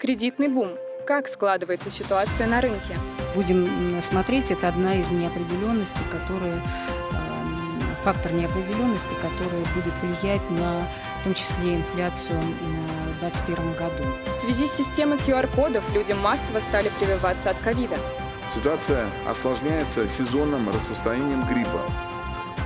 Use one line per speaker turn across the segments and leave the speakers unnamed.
Кредитный бум. Как складывается ситуация на рынке?
Будем смотреть, это одна из неопределенностей, которые эм, фактор неопределенности, который будет влиять на, в том числе, инфляцию в 2021 году.
В связи с системой QR-кодов люди массово стали прививаться от ковида.
Ситуация осложняется сезонным распространением гриппа.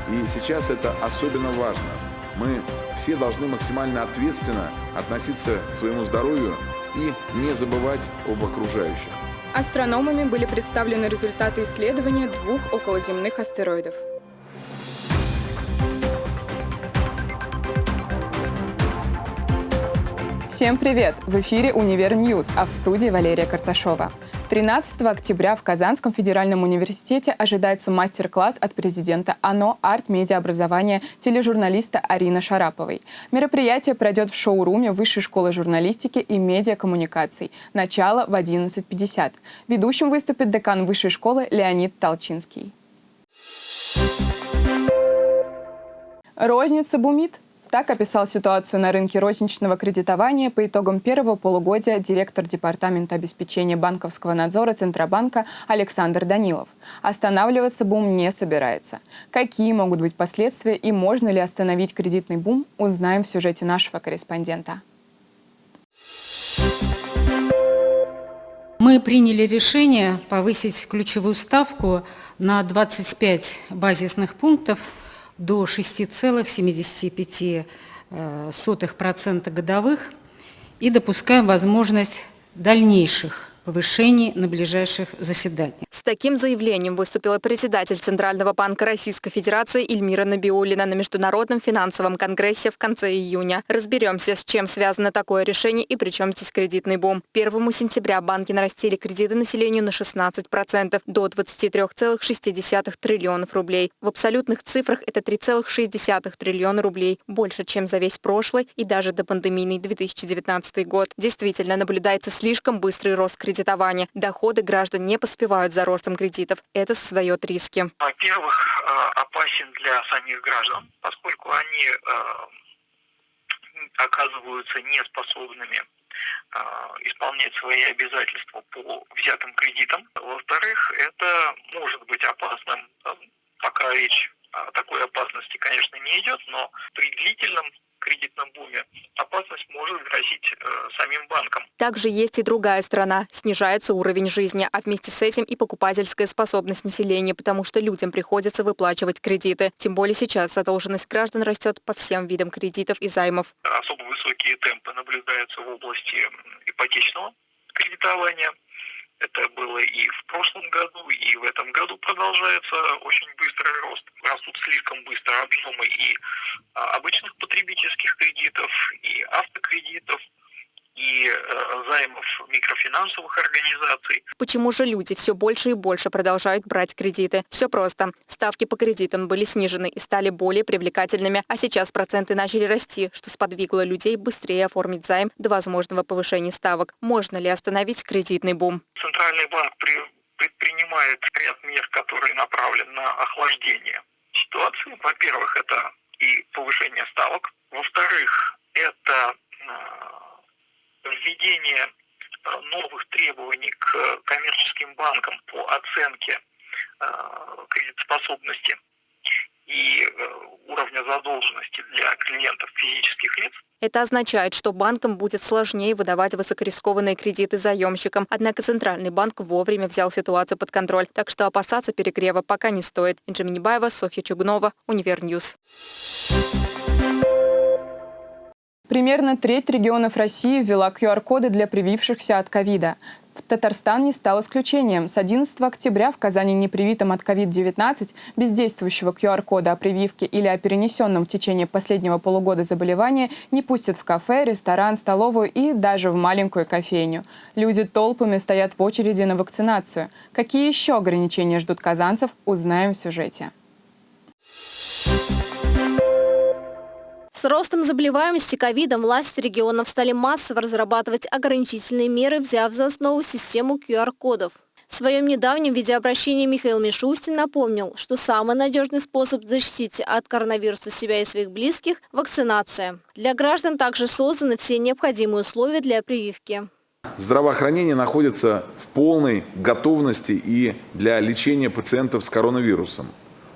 И сейчас это особенно важно. Мы все должны максимально ответственно относиться к своему здоровью и не забывать об окружающих.
Астрономами были представлены результаты исследования двух околоземных астероидов. Всем привет! В эфире «Univer News», а в студии Валерия Карташова. 13 октября в Казанском федеральном университете ожидается мастер-класс от президента АНО арт-медиаобразования тележурналиста Арины Шараповой. Мероприятие пройдет в шоуруме Высшей школы журналистики и медиакоммуникаций. Начало в 11.50. Ведущим выступит декан Высшей школы Леонид Толчинский. Розница бумит. Так описал ситуацию на рынке розничного кредитования по итогам первого полугодия директор Департамента обеспечения банковского надзора Центробанка Александр Данилов. Останавливаться бум не собирается. Какие могут быть последствия и можно ли остановить кредитный бум, узнаем в сюжете нашего корреспондента.
Мы приняли решение повысить ключевую ставку на 25 базисных пунктов – до 6,75% э, годовых и допускаем возможность дальнейших повышений на ближайших заседаниях.
С таким заявлением выступила председатель Центрального банка Российской Федерации Эльмира Набиулина на Международном финансовом конгрессе в конце июня. Разберемся, с чем связано такое решение и при чем здесь кредитный бум. 1 сентября банки нарастили кредиты населению на 16% до 23,6 триллионов рублей. В абсолютных цифрах это 3,6 триллиона рублей, больше, чем за весь прошлый и даже до пандемийный 2019 год. Действительно, наблюдается слишком быстрый рост кредитов кредитования. Доходы граждан не поспевают за ростом кредитов. Это создает риски.
Во-первых, э, опасен для самих граждан, поскольку они э, оказываются неспособными э, исполнять свои обязательства по взятым кредитам. Во-вторых, это может быть опасным, пока речь о такой опасности, конечно, не идет, но при длительном кредитном буме, опасность может грозить э, самим банкам.
Также есть и другая сторона. Снижается уровень жизни, а вместе с этим и покупательская способность населения, потому что людям приходится выплачивать кредиты. Тем более сейчас задолженность граждан растет по всем видам кредитов и займов.
Особо высокие темпы наблюдаются в области ипотечного кредитования – это было и в прошлом году, и в этом году продолжается очень быстрый рост. Растут слишком быстро объемы и а, обычных потребительских кредитов, и автокредитов, и э, займов микрофинансовых организаций.
Почему же люди все больше и больше продолжают брать кредиты? Все просто. Ставки по кредитам были снижены и стали более привлекательными, а сейчас проценты начали расти, что сподвигло людей быстрее оформить займ до возможного повышения ставок. Можно ли остановить кредитный бум?
Центральный банк предпринимает ряд мер, которые направлены на охлаждение ситуации. Во-первых, это и повышение ставок. Во-вторых, это э, введение э, новых требований к коммерческим банкам по оценке э, кредитоспособности и э, уровня задолженности для клиентов физических лиц.
Это означает, что банкам будет сложнее выдавать высокорискованные кредиты заемщикам. Однако Центральный банк вовремя взял ситуацию под контроль, так что опасаться перегрева пока не стоит. Инжи Минибаева, Софья Чугнова, Univer News.
Примерно треть регионов России ввела QR-коды для привившихся от ковида. В Татарстан не стал исключением. С 11 октября в Казани непривитым от COVID-19 без действующего QR-кода о прививке или о перенесенном в течение последнего полугода заболевания не пустят в кафе, ресторан, столовую и даже в маленькую кофейню. Люди толпами стоят в очереди на вакцинацию. Какие еще ограничения ждут казанцев, узнаем в сюжете.
С ростом заболеваемости ковидом власти регионов стали массово разрабатывать ограничительные меры, взяв за основу систему QR-кодов. В своем недавнем видеообращении Михаил Мишустин напомнил, что самый надежный способ защитить от коронавируса себя и своих близких – вакцинация. Для граждан также созданы все необходимые условия для прививки.
Здравоохранение находится в полной готовности и для лечения пациентов с коронавирусом.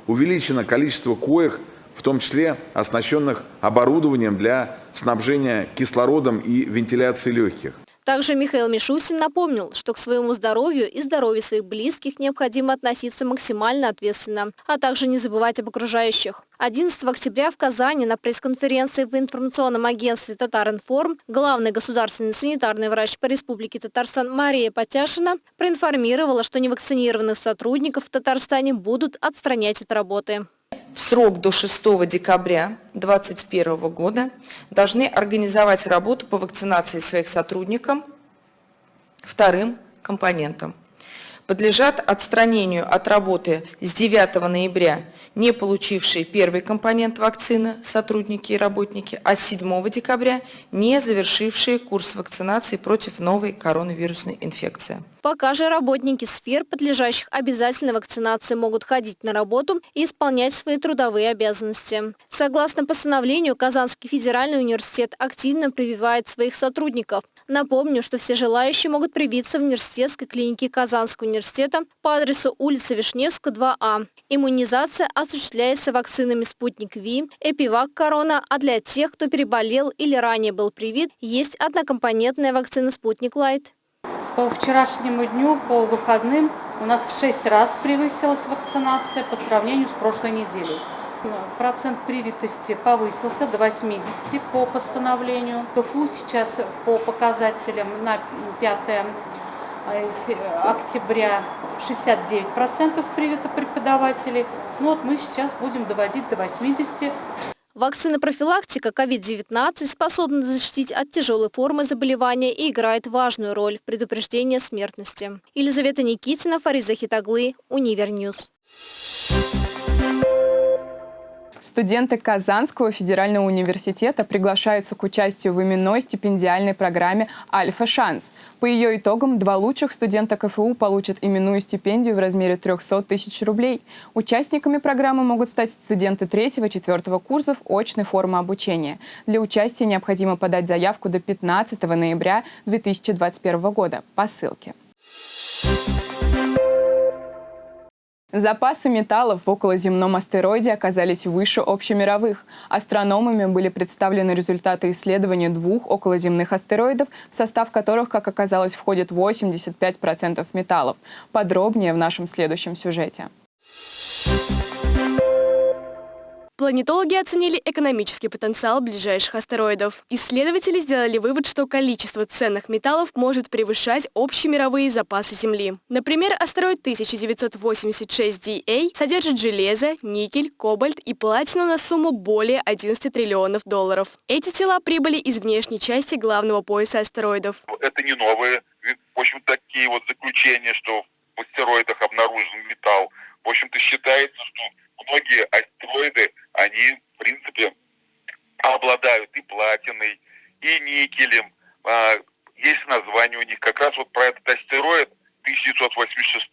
Увеличено количество коек, в том числе оснащенных оборудованием для снабжения кислородом и вентиляции легких.
Также Михаил Мишустин напомнил, что к своему здоровью и здоровью своих близких необходимо относиться максимально ответственно, а также не забывать об окружающих. 11 октября в Казани на пресс-конференции в информационном агентстве «Татаринформ» главный государственный санитарный врач по Республике Татарстан Мария Потяшина проинформировала, что невакцинированных сотрудников в Татарстане будут отстранять от работы
в срок до 6 декабря 2021 года должны организовать работу по вакцинации своих сотрудников вторым компонентом. Подлежат отстранению от работы с 9 ноября не получившие первый компонент вакцины сотрудники и работники, а с 7 декабря не завершившие курс вакцинации против новой коронавирусной инфекции.
Пока же работники сфер, подлежащих обязательной вакцинации, могут ходить на работу и исполнять свои трудовые обязанности. Согласно постановлению, Казанский федеральный университет активно прививает своих сотрудников. Напомню, что все желающие могут привиться в университетской клинике Казанского университета по адресу улица Вишневская, 2А. Иммунизация осуществляется вакцинами «Спутник Ви», «Эпивак Корона», а для тех, кто переболел или ранее был привит, есть однокомпонентная вакцина «Спутник Лайт».
По вчерашнему дню, по выходным, у нас в 6 раз превысилась вакцинация по сравнению с прошлой неделей. Процент привитости повысился до 80 по постановлению. КФУ сейчас по показателям на 5 э, октября 69% привито преподавателей. Ну вот мы сейчас будем доводить до 80%.
Вакцина-профилактика COVID-19 способна защитить от тяжелой формы заболевания и играет важную роль в предупреждении смертности. Елизавета Никитина, Фарид Захитаглы, Univer News.
Студенты Казанского федерального университета приглашаются к участию в именной стипендиальной программе «Альфа-шанс». По ее итогам два лучших студента КФУ получат именную стипендию в размере 300 тысяч рублей. Участниками программы могут стать студенты третьего-четвертого курсов очной формы обучения. Для участия необходимо подать заявку до 15 ноября 2021 года по ссылке. Запасы металлов в околоземном астероиде оказались выше общемировых. Астрономами были представлены результаты исследования двух околоземных астероидов, в состав которых, как оказалось, входит 85% металлов. Подробнее в нашем следующем сюжете.
Планетологи оценили экономический потенциал ближайших астероидов. Исследователи сделали вывод, что количество ценных металлов может превышать общемировые запасы Земли. Например, астероид 1986DA содержит железо, никель, кобальт и платину на сумму более 11 триллионов долларов. Эти тела прибыли из внешней части главного пояса астероидов.
Это не новые, в общем, такие вот заключения, что в астероидах обнаружен металл. В общем-то, считается, что многие астероиды они, в принципе, обладают и платиной, и никелем. А, есть название у них. Как раз вот про этот астероид 1986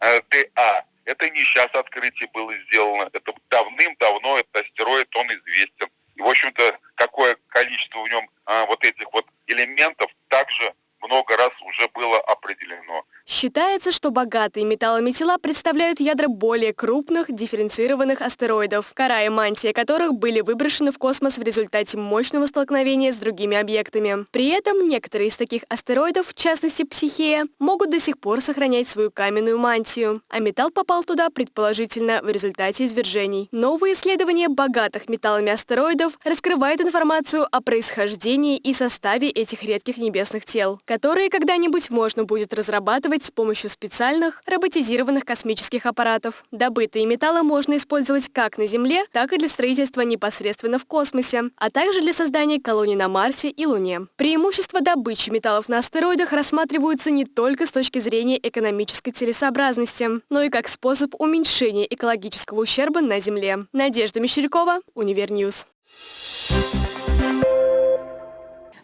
э, ДА. Это не сейчас открытие было сделано. Это давным-давно этот астероид, он известен. И, в общем-то, какое количество в нем а, вот этих вот элементов также много раз уже было определено.
Считается, что богатые металлами тела представляют ядра более крупных, дифференцированных астероидов, кора и мантия которых были выброшены в космос в результате мощного столкновения с другими объектами. При этом некоторые из таких астероидов, в частности Психея, могут до сих пор сохранять свою каменную мантию, а металл попал туда, предположительно, в результате извержений. Новые исследования богатых металлами астероидов раскрывают информацию о происхождении и составе этих редких небесных тел, которые когда-нибудь можно будет разрабатывать изготавливать с помощью специальных роботизированных космических аппаратов. Добытые металлы можно использовать как на Земле, так и для строительства непосредственно в космосе, а также для создания колоний на Марсе и Луне. Преимущества добычи металлов на астероидах рассматриваются не только с точки зрения экономической целесообразности, но и как способ уменьшения экологического ущерба на Земле. Надежда Мещерякова, Univer News.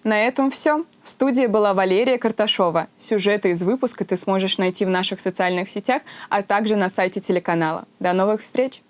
На этом все. В студии была Валерия Карташова. Сюжеты из выпуска ты сможешь найти в наших социальных сетях, а также на сайте телеканала. До новых встреч!